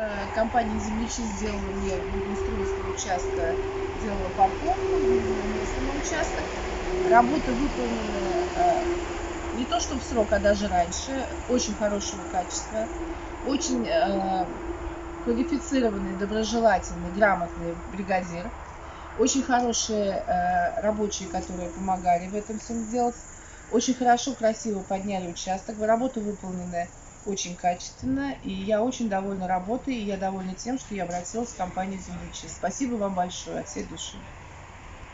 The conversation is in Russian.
Э, компания «Землячист» сделала мне благоустройство участка, сделала парковку, на участок. Работы выполнены э, не то что в срок, а даже раньше, очень хорошего качества, очень э, квалифицированный, доброжелательный, грамотный бригадир, очень хорошие рабочие, которые помогали в этом всем сделать, очень хорошо, красиво подняли участок, работы выполнены очень качественно, и я очень довольна работой, и я довольна тем, что я обратилась в компанию «Землячист». Спасибо вам большое от всей души.